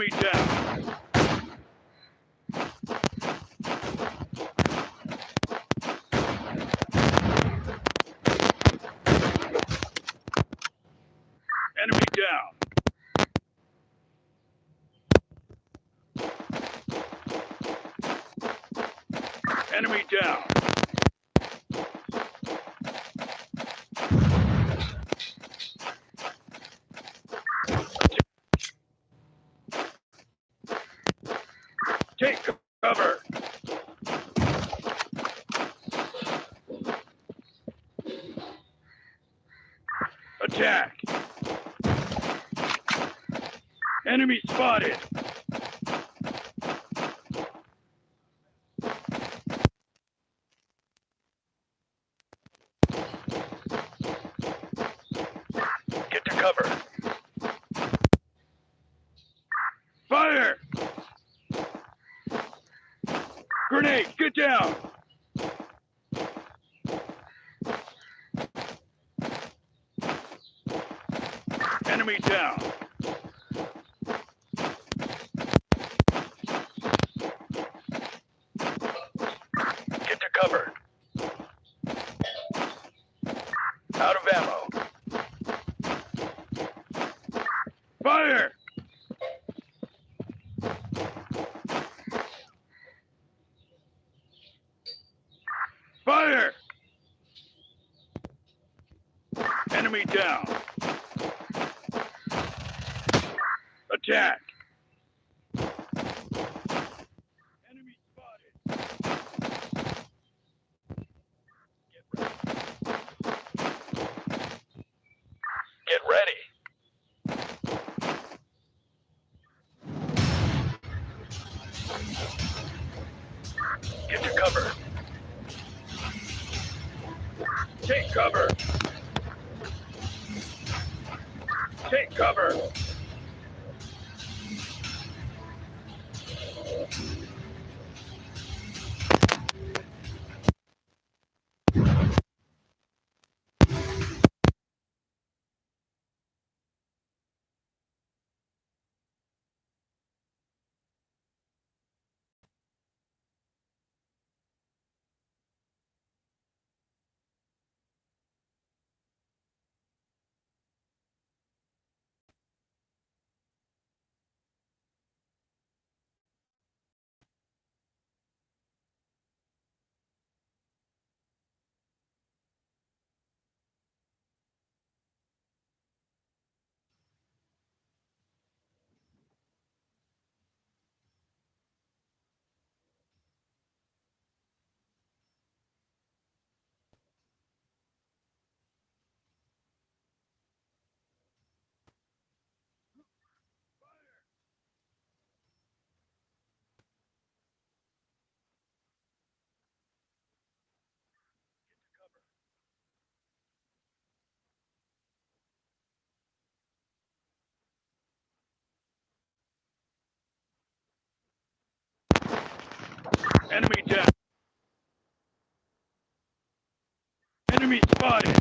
Enemy down. Enemy down. Enemy down. Take cover. Attack. Enemy spotted. Get to cover. Fire! Grenade, get down! Enemy down. Get to cover. Out of ammo. Fire! Fire! Enemy down. Attack. Enemy spotted. Get ready. Get ready. Get to cover. Take cover. Take cover. Enemy down. Enemy spotted.